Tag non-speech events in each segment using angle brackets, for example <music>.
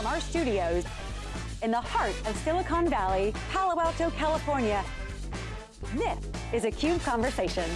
From our studios in the heart of Silicon Valley, Palo Alto, California, this is a CUBE Conversation.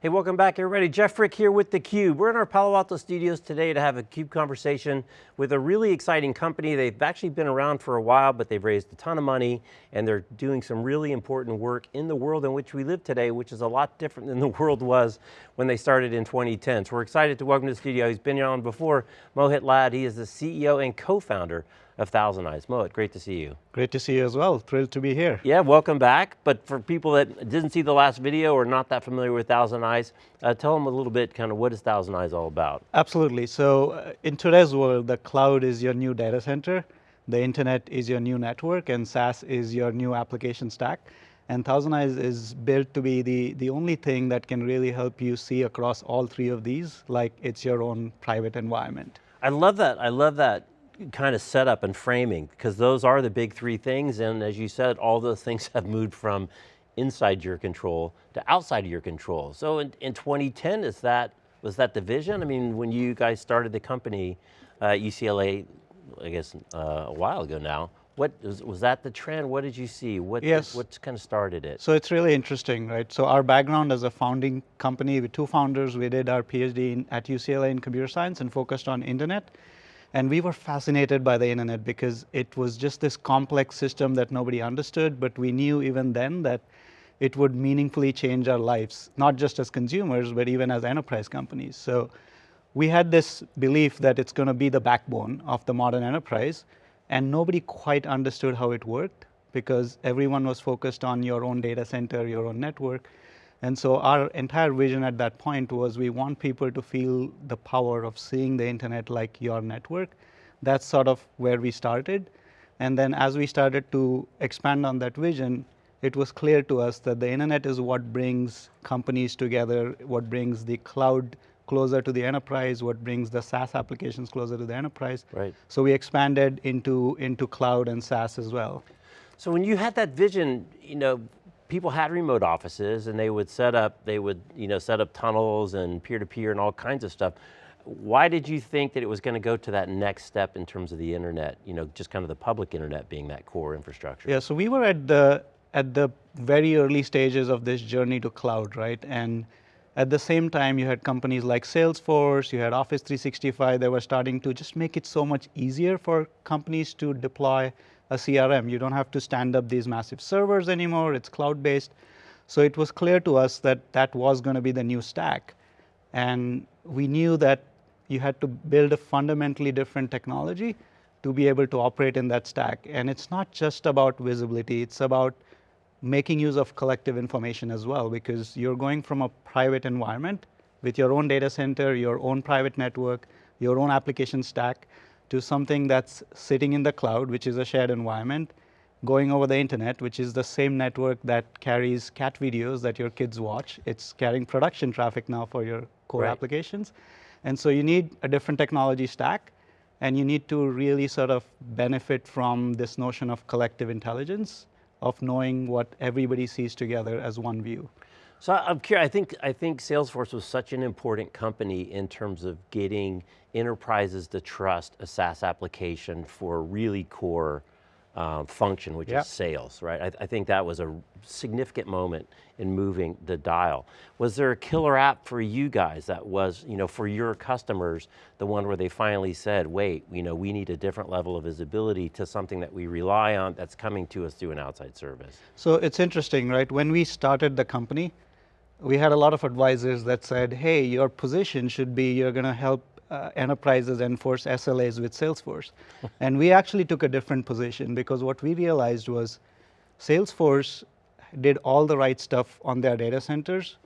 Hey, welcome back everybody. Jeff Frick here with theCUBE. We're in our Palo Alto studios today to have a CUBE conversation with a really exciting company. They've actually been around for a while, but they've raised a ton of money and they're doing some really important work in the world in which we live today, which is a lot different than <laughs> the world was when they started in 2010. So we're excited to welcome to the studio, he's been here on before, Mohit Lad. He is the CEO and co-founder of Thousand Eyes. Mohit, great to see you. Great to see you as well, thrilled to be here. Yeah, welcome back. But for people that didn't see the last video or not that familiar with Thousand Eyes, uh, tell them a little bit kind of what is Thousand Eyes all about? Absolutely, so uh, in today's world, the cloud is your new data center, the internet is your new network, and SaaS is your new application stack. And Thousand Eyes is built to be the, the only thing that can really help you see across all three of these, like it's your own private environment. I love that, I love that kind of setup and framing, because those are the big three things, and as you said, all those things <laughs> have moved from inside your control to outside of your control. So in, in 2010, is that, was that the vision? I mean, when you guys started the company, uh, UCLA, I guess uh, a while ago now, what was, was, that the trend? What did you see? What, yes. what kind of started it? So it's really interesting, right? So our background as a founding company with two founders, we did our PhD in, at UCLA in computer science and focused on internet. And we were fascinated by the internet because it was just this complex system that nobody understood, but we knew even then that it would meaningfully change our lives, not just as consumers, but even as enterprise companies. So we had this belief that it's going to be the backbone of the modern enterprise, and nobody quite understood how it worked because everyone was focused on your own data center, your own network. And so our entire vision at that point was we want people to feel the power of seeing the internet like your network. That's sort of where we started. And then as we started to expand on that vision, it was clear to us that the internet is what brings companies together, what brings the cloud closer to the enterprise, what brings the SaaS applications closer to the enterprise. Right. So we expanded into, into cloud and SaaS as well. So when you had that vision, you know, people had remote offices and they would set up, they would you know, set up tunnels and peer-to-peer -peer and all kinds of stuff. Why did you think that it was going to go to that next step in terms of the internet, you know, just kind of the public internet being that core infrastructure? Yeah, so we were at the, at the very early stages of this journey to cloud, right? And at the same time, you had companies like Salesforce, you had Office 365 that were starting to just make it so much easier for companies to deploy a CRM. You don't have to stand up these massive servers anymore, it's cloud-based. So it was clear to us that that was going to be the new stack. And we knew that you had to build a fundamentally different technology to be able to operate in that stack. And it's not just about visibility, it's about making use of collective information as well, because you're going from a private environment with your own data center, your own private network, your own application stack, to something that's sitting in the cloud, which is a shared environment, going over the internet, which is the same network that carries cat videos that your kids watch. It's carrying production traffic now for your core right. applications. And so you need a different technology stack, and you need to really sort of benefit from this notion of collective intelligence, of knowing what everybody sees together as one view. So I'm curious, I think, I think Salesforce was such an important company in terms of getting enterprises to trust a SaaS application for a really core um, function, which yep. is sales, right? I, I, think that was a significant moment in moving the dial. Was there a killer app for you guys that was, you know, for your customers, the one where they finally said, wait, you know, we need a different level of visibility to something that we rely on that's coming to us through an outside service? So it's interesting, right? When we started the company, we had a lot of advisors that said, hey, your position should be you're going to help uh, enterprises enforce SLAs with Salesforce. <laughs> and we actually took a different position because what we realized was Salesforce did all the right stuff on their data centers,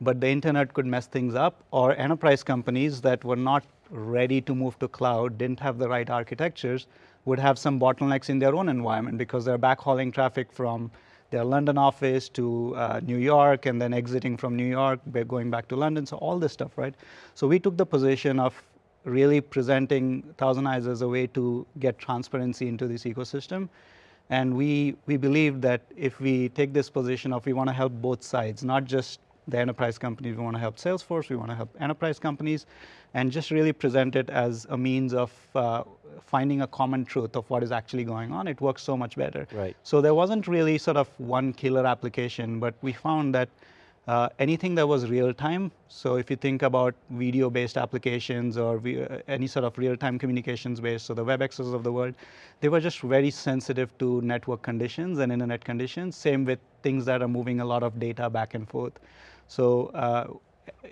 but the internet could mess things up, or enterprise companies that were not ready to move to cloud, didn't have the right architectures, would have some bottlenecks in their own environment because they're backhauling traffic from their London office to uh, New York and then exiting from New York, going back to London, so all this stuff, right? So we took the position of really presenting Thousand Eyes as a way to get transparency into this ecosystem. And we, we believe that if we take this position of we want to help both sides, not just the enterprise companies, we want to help Salesforce, we want to help enterprise companies, and just really present it as a means of uh, finding a common truth of what is actually going on. It works so much better. Right. So there wasn't really sort of one killer application, but we found that uh, anything that was real time. So if you think about video based applications or we, uh, any sort of real time communications based, so the WebExes of the world, they were just very sensitive to network conditions and internet conditions. Same with things that are moving a lot of data back and forth. So uh,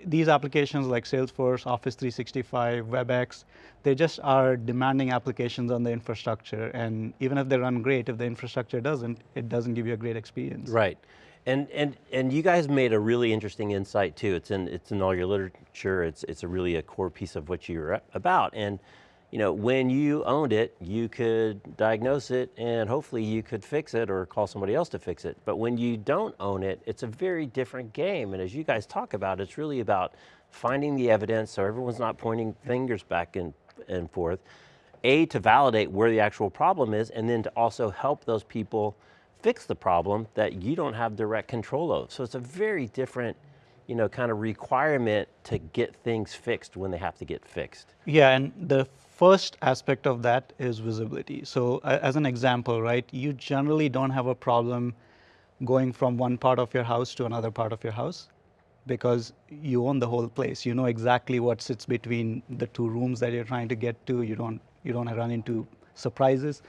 these applications like Salesforce, Office 365, WebEx, they just are demanding applications on the infrastructure. And even if they run great, if the infrastructure doesn't, it doesn't give you a great experience. Right. And, and, and you guys made a really interesting insight too. It's in, it's in all your literature. It's, it's a really a core piece of what you're about. And you know, when you owned it, you could diagnose it and hopefully you could fix it or call somebody else to fix it. But when you don't own it, it's a very different game. And as you guys talk about, it's really about finding the evidence so everyone's not pointing fingers back and, and forth. A, to validate where the actual problem is, and then to also help those people fix the problem that you don't have direct control of. So it's a very different you know, kind of requirement to get things fixed when they have to get fixed. Yeah, and the first aspect of that is visibility. So as an example, right, you generally don't have a problem going from one part of your house to another part of your house because you own the whole place. You know exactly what sits between the two rooms that you're trying to get to. You don't, you don't run into surprises.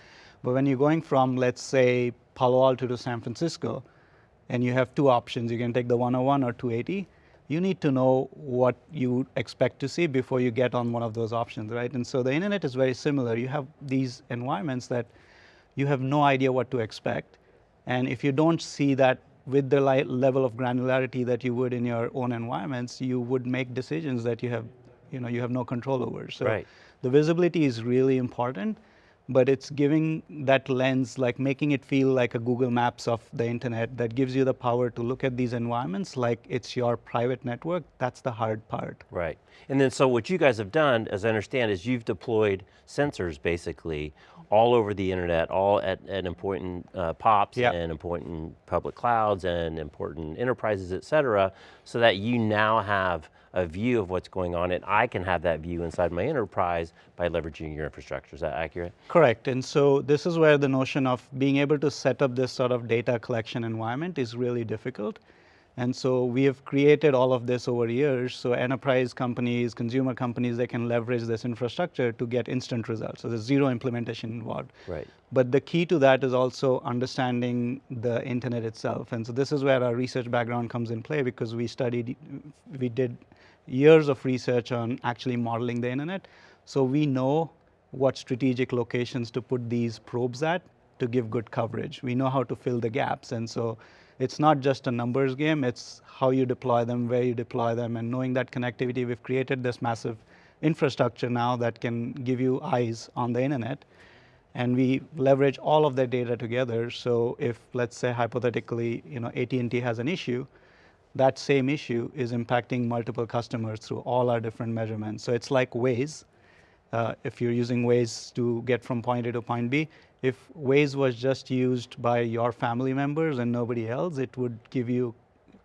But when you're going from, let's say, Palo Alto to San Francisco, and you have two options, you can take the 101 or 280, you need to know what you expect to see before you get on one of those options, right? And so the internet is very similar. You have these environments that you have no idea what to expect. And if you don't see that with the level of granularity that you would in your own environments, you would make decisions that you have, you know, you have no control over. So right. the visibility is really important but it's giving that lens, like making it feel like a Google Maps of the internet that gives you the power to look at these environments like it's your private network. That's the hard part. Right. And then so what you guys have done, as I understand, is you've deployed sensors basically all over the internet, all at, at important uh, POPs yep. and important public clouds and important enterprises, et cetera, so that you now have a view of what's going on and I can have that view inside my enterprise by leveraging your infrastructure, is that accurate? Correct, and so this is where the notion of being able to set up this sort of data collection environment is really difficult. And so we have created all of this over years, so enterprise companies, consumer companies, they can leverage this infrastructure to get instant results. So there's zero implementation involved. Right. But the key to that is also understanding the internet itself. And so this is where our research background comes in play because we studied, we did years of research on actually modeling the internet. So we know what strategic locations to put these probes at to give good coverage. We know how to fill the gaps. And so it's not just a numbers game, it's how you deploy them, where you deploy them, and knowing that connectivity, we've created this massive infrastructure now that can give you eyes on the internet. And we leverage all of that data together. So if, let's say, hypothetically, you know, AT&T has an issue, that same issue is impacting multiple customers through all our different measurements. So it's like Waze. Uh, if you're using Waze to get from point A to point B, if Waze was just used by your family members and nobody else, it would give you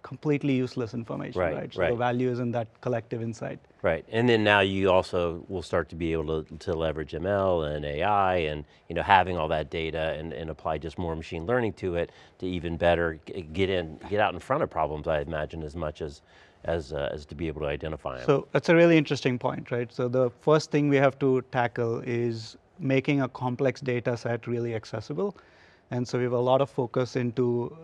completely useless information, right? right? So right. the value is in that collective insight. Right, and then now you also will start to be able to, to leverage ML and AI and you know having all that data and, and apply just more machine learning to it to even better get in, get out in front of problems, I imagine, as much as as, uh, as to be able to identify them. So that's a really interesting point, right? So the first thing we have to tackle is making a complex data set really accessible. And so we have a lot of focus into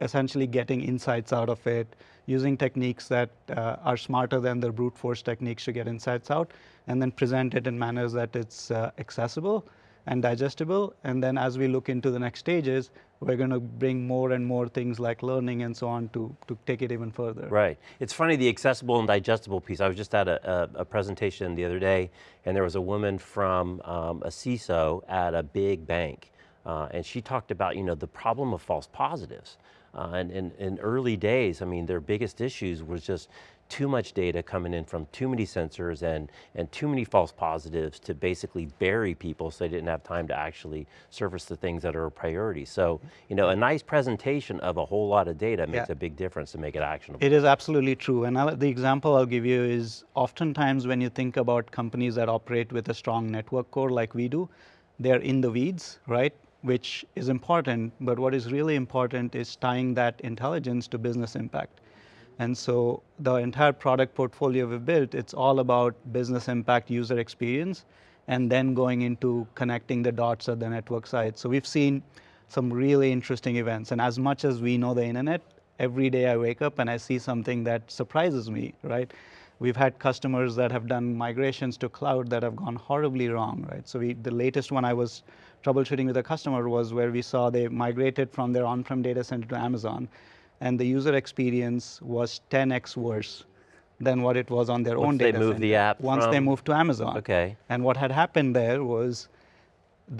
essentially getting insights out of it, using techniques that uh, are smarter than the brute force techniques to get insights out, and then present it in manners that it's uh, accessible and digestible. And then as we look into the next stages, we're going to bring more and more things like learning and so on to, to take it even further. Right. It's funny, the accessible and digestible piece. I was just at a, a, a presentation the other day, and there was a woman from um, a CISO at a big bank, uh, and she talked about you know, the problem of false positives. Uh, and in early days, I mean, their biggest issues was just too much data coming in from too many sensors and, and too many false positives to basically bury people so they didn't have time to actually surface the things that are a priority. So, you know, a nice presentation of a whole lot of data makes Yeah. a big difference to make it actionable. It is absolutely true. And I'll, the example I'll give you is oftentimes when you think about companies that operate with a strong network core like we do, they're in the weeds, right? Which is important, but what is really important is tying that intelligence to business impact. And so the entire product portfolio we've built, it's all about business impact, user experience, and then going into connecting the dots at the network side. So we've seen some really interesting events. And as much as we know the internet, every day I wake up and I see something that surprises me, right? We've had customers that have done migrations to cloud that have gone horribly wrong, right? So we, the latest one I was troubleshooting with a customer was where we saw they migrated from their on-prem data center to Amazon, and the user experience was 10x worse than what it was on their Once own they data moved center. the app Once they from- moved to Amazon. Okay. And what had happened there was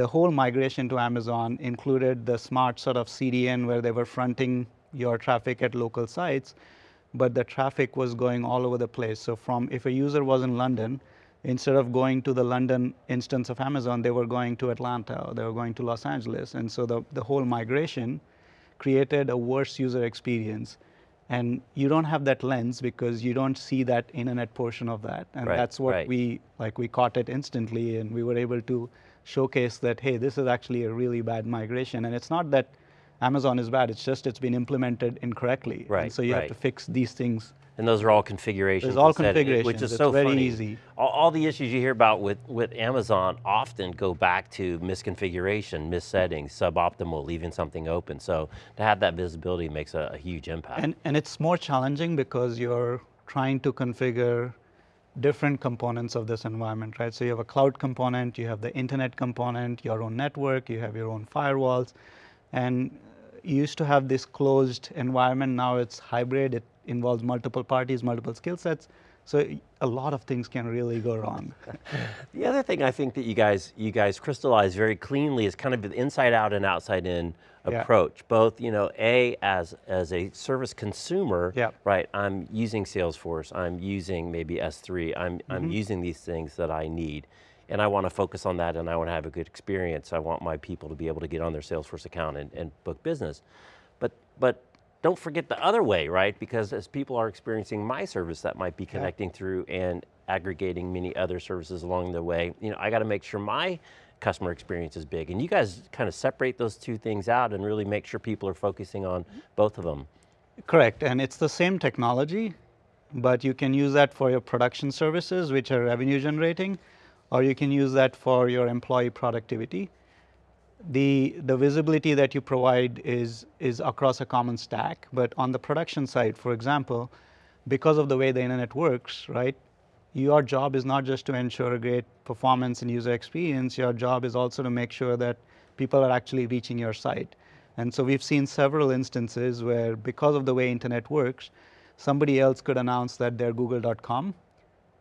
the whole migration to Amazon included the smart sort of CDN where they were fronting your traffic at local sites, but the traffic was going all over the place. So from if a user was in London, instead of going to the London instance of Amazon, they were going to Atlanta or they were going to Los Angeles. And so the, the whole migration created a worse user experience. And you don't have that lens because you don't see that internet portion of that. And Right, that's what right. we, like we caught it instantly and we were able to showcase that, hey, this is actually a really bad migration. And it's not that Amazon is bad, it's just it's been implemented incorrectly. Right, And so you right. have to fix these things. And those are all configurations. There's all settings, Which is It's so very funny. easy. All, all the issues you hear about with, with Amazon often go back to misconfiguration, missettings, suboptimal, leaving something open. So to have that visibility makes a, a huge impact. And, and it's more challenging because you're trying to configure different components of this environment, right? So you have a cloud component, you have the internet component, your own network, you have your own firewalls. And you used to have this closed environment, now it's hybrid, it involves multiple parties, multiple skill sets. So a lot of things can really go wrong. <laughs> The other thing I think that you guys you guys crystallize very cleanly is kind of the inside out and outside in Yeah. approach. Both, you know, a as as a service consumer, Yeah. right? I'm using Salesforce. I'm using maybe S3. I'm Mm-hmm. I'm using these things that I need, and I want to focus on that, and I want to have a good experience. I want my people to be able to get on their Salesforce account and, and book business, but but. Don't forget the other way, right? Because as people are experiencing my service that might be connecting through and aggregating many other services along the way, you know, I got to make sure my customer experience is big. And you guys kind of separate those two things out and really make sure people are focusing on mm-hmm. both of them. Correct, and it's the same technology, but you can use that for your production services, which are revenue generating, or you can use that for your employee productivity. The, the visibility that you provide is, is across a common stack, but on the production side, for example, because of the way the internet works, right, your job is not just to ensure a great performance and user experience, your job is also to make sure that people are actually reaching your site. And so we've seen several instances where because of the way internet works, somebody else could announce that they're google.com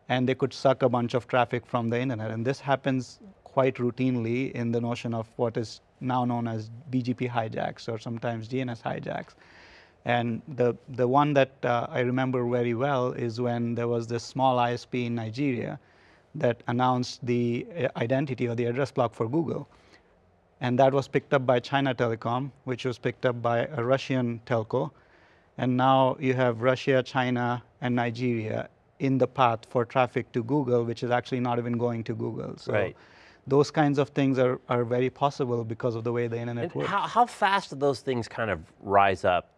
and they could suck a bunch of traffic from the internet. And this happens quite routinely in the notion of what is now known as BGP hijacks or sometimes DNS hijacks. And the, the one that uh, I remember very well is when there was this small ISP in Nigeria that announced the uh, identity or the address block for Google. And that was picked up by China Telecom, which was picked up by a Russian telco. And now you have Russia, China, and Nigeria in the path for traffic to Google, which is actually not even going to Google. So Right. Those kinds of things are, are very possible because of the way the internet And works. how, how fast do those things kind of rise up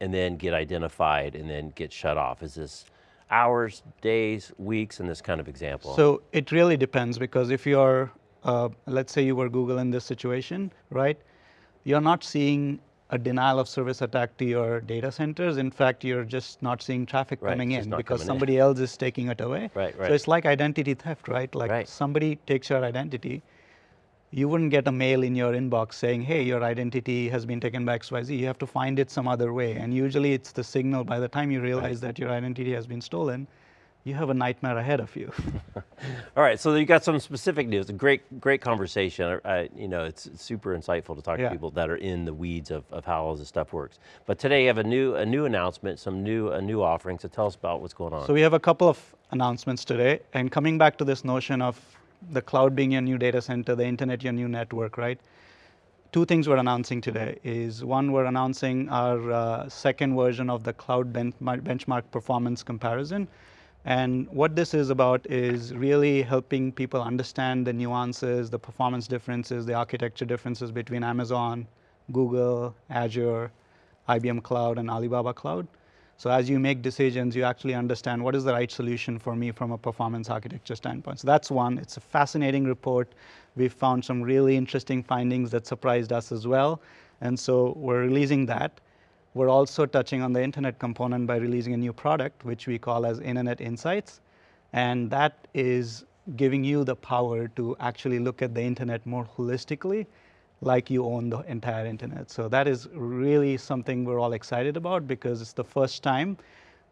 and then get identified and then get shut off? Is this hours, days, weeks in this kind of example? So it really depends because if you're, uh, let's say you were Google in this situation, right? You're not seeing a denial of service attack to your data centers. In fact, you're just not seeing traffic Right, coming in because coming in. somebody else is taking it away. Right, right. So it's like identity theft, right? Like Right. somebody takes your identity. You wouldn't get a mail in your inbox saying, hey, your identity has been taken by XYZ. You have to find it some other way. And usually it's the signal by the time you realize that your identity has been stolen, you have a nightmare ahead of you. <laughs> All right, so you got some specific news. A great, great conversation. I, you know, it's super insightful to talk yeah. to people that are in the weeds of, of how all this stuff works. But today you have a new, a new announcement, some new, a new offering. So tell us about what's going on. So we have a couple of announcements today, and coming back to this notion of the cloud being your new data center, the internet your new network, right? Two things we're announcing today is one, we're announcing our uh, second version of the cloud benchmark performance comparison. And what this is about is really helping people understand the nuances, the performance differences, the architecture differences between Amazon, Google, Azure, IBM Cloud, and Alibaba Cloud. So as you make decisions, you actually understand what is the right solution for me from a performance architecture standpoint. So that's one. It's a fascinating report. We've found some really interesting findings that surprised us as well. And so we're releasing that. We're also touching on the internet component by releasing a new product, which we call as Internet Insights. And that is giving you the power to actually look at the internet more holistically, like you own the entire internet. So that is really something we're all excited about because it's the first time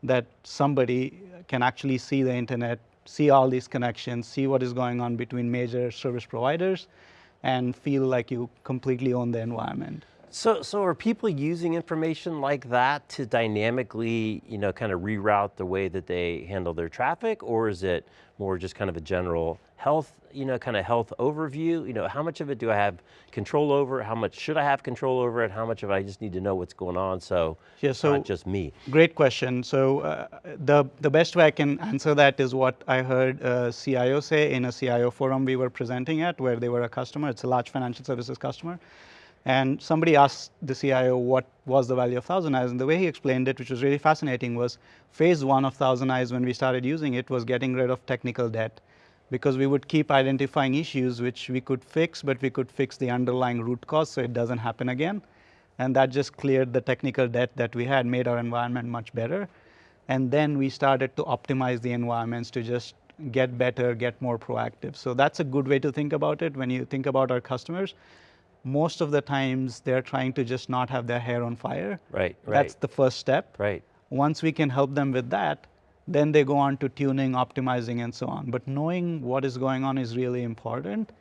that somebody can actually see the internet, see all these connections, see what is going on between major service providers, and feel like you completely own the environment. So, so are people using information like that to dynamically, you know, kind of reroute the way that they handle their traffic, or is it more just kind of a general health, you know, kind of health overview? You know, how much of it do I have control over? How much should I have control over it? How much of it I just need to know what's going on so, yeah, so not just me? Great question. So uh, the, the best way I can answer that is what I heard a CIO say in a CIO forum we were presenting at where they were a customer. It's a large financial services customer. And somebody asked the CIO what was the value of Thousand Eyes, and the way he explained it, which was really fascinating, was phase one of Thousand Eyes when we started using it was getting rid of technical debt because we would keep identifying issues which we could fix, but we could fix the underlying root cause so it doesn't happen again. And that just cleared the technical debt that we had, made our environment much better. And then we started to optimize the environments to just get better, get more proactive. So that's a good way to think about it when you think about our customers most of the times they're trying to just not have their hair on fire. Right, right. That's the first step. Right. Once we can help them with that, then they go on to tuning, optimizing, and so on. But knowing what is going on is really important.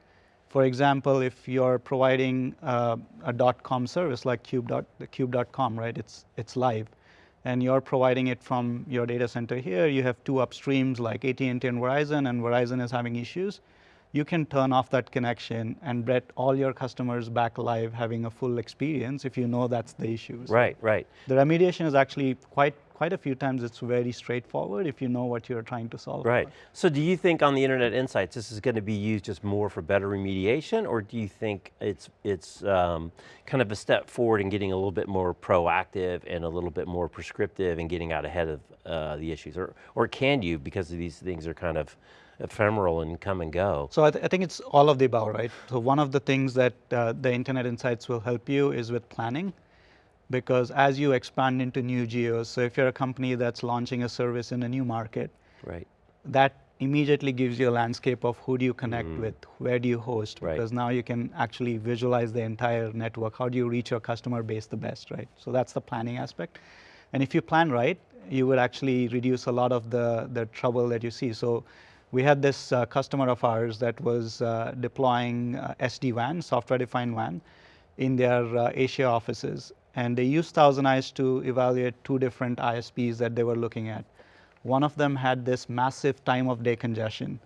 For example, if you're providing uh, a .com service like cube. cube.com, right? It's it's live, and you're providing it from your data center here. You have two upstreams like AT&T and Verizon, and Verizon is having issues you can turn off that connection and get all your customers back live having a full experience if you know that's the issue. Right, right. The remediation is actually quite quite a few times it's very straightforward if you know what you're trying to solve. Right. For. So do you think on the Internet Insights this is going to be used just more for better remediation or do you think it's, it's um, kind of a step forward in getting a little bit more proactive and a little bit more prescriptive and getting out ahead of uh, the issues? Or, or can you because these things are kind of ephemeral and come and go. So I, th I, think it's all of the above, right? So one of the things that uh, the Internet Insights will help you is with planning, because as you expand into new geos, so if you're a company that's launching a service in a new market, right, that immediately gives you a landscape of who do you connect mm. with, where do you host, right. because now you can actually visualize the entire network. How do you reach your customer base the best, right? So that's the planning aspect. And if you plan right, you would actually reduce a lot of the, the trouble that you see. So we had this uh, customer of ours that was uh, deploying uh, SD-WAN, software-defined WAN, in their uh, Asia offices. And they used Thousand Eyes to evaluate two different ISPs that they were looking at. One of them had this massive time of day congestion.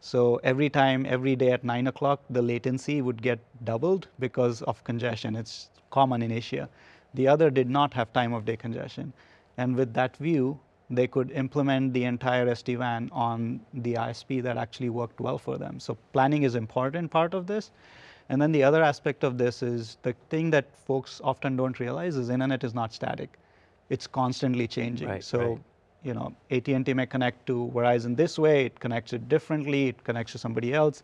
So every time, every day at 9 o'clock, the latency would get doubled because of congestion. It's common in Asia. The other did not have time of day congestion. And with that view, they could implement the entire SD-WAN on the ISP that actually worked well for them. So planning is important part of this. And then the other aspect of this is the thing that folks often don't realize is internet is not static. It's constantly changing. Right, so, right. you know, AT&T may connect to Verizon this way, it connects it differently, it connects to somebody else.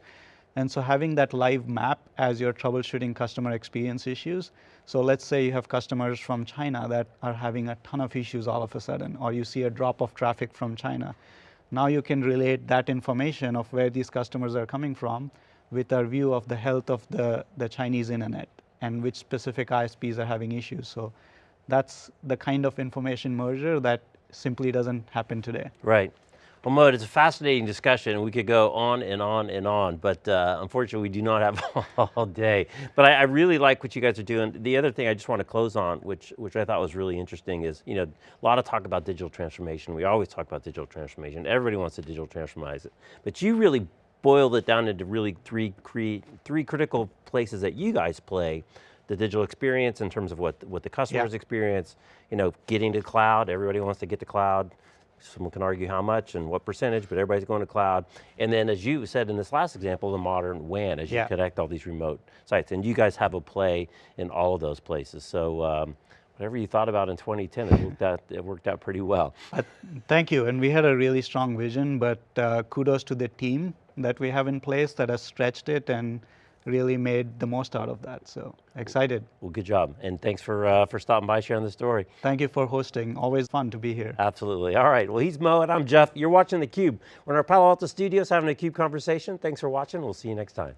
And so having that live map as you're troubleshooting customer experience issues. So let's say you have customers from China that are having a ton of issues all of a sudden, or you see a drop of traffic from China. Now you can relate that information of where these customers are coming from with our view of the health of the, the Chinese internet and which specific ISPs are having issues. So that's the kind of information merger that simply doesn't happen today. Right. Well, Mohit, it's a fascinating discussion, we could go on and on and on, but uh, unfortunately, we do not have <laughs> all day. But I, I, really like what you guys are doing. The other thing I just want to close on, which which I thought was really interesting, is you know a lot of talk about digital transformation. We always talk about digital transformation. Everybody wants to digital transformize it, but you really boiled it down into really three three critical places that you guys play the digital experience in terms of what, what the customers yeah. experience, you know, getting to cloud, everybody wants to get to cloud, Someone can argue how much and what percentage, but everybody's going to cloud. And then as you said in this last example, the modern WAN, as you yeah. connect all these remote sites. And you guys have a play in all of those places. So um, whatever you thought about in 2010, it worked out, it worked out pretty well. Uh, thank you, and we had a really strong vision, but uh, kudos to the team that we have in place that has stretched it and really made the most out of that, so excited. Well, good job, and thanks for, uh, for stopping by, sharing the story. Thank you for hosting, always fun to be here. Absolutely, all right, well he's Mo and I'm Jeff. You're watching theCUBE. We're in our Palo Alto studios having a CUBE conversation. Thanks for watching, we'll see you next time.